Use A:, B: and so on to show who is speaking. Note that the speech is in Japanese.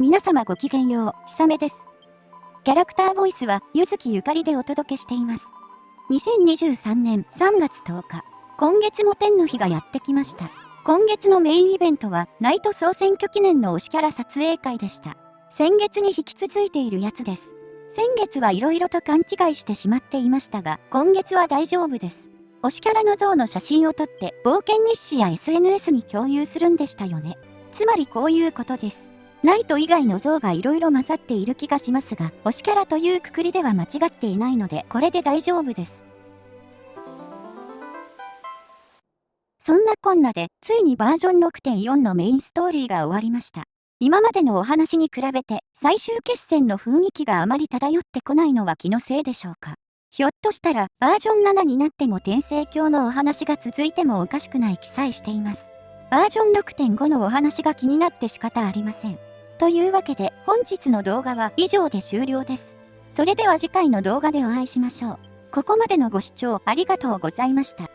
A: 皆様ごきげんよう、ひさめです。キャラクターボイスは、ゆずきゆかりでお届けしています。2023年3月10日、今月も天の日がやってきました。今月のメインイベントは、ナイト総選挙記念の推しキャラ撮影会でした。先月に引き続いているやつです。先月はいろいろと勘違いしてしまっていましたが、今月は大丈夫です。推しキャラの像の写真を撮って、冒険日誌や SNS に共有するんでしたよね。つまりこういうことです。ナイト以外の像が色々混ざっている気がしますが、推しキャラというくくりでは間違っていないので、これで大丈夫です。そんなこんなで、ついにバージョン6.4のメインストーリーが終わりました。今までのお話に比べて、最終決戦の雰囲気があまり漂ってこないのは気のせいでしょうか。ひょっとしたら、バージョン7になっても転生鏡のお話が続いてもおかしくない記載しています。バージョン6.5のお話が気になって仕方ありません。というわけで本日の動画は以上で終了です。それでは次回の動画でお会いしましょう。ここまでのご視聴ありがとうございました。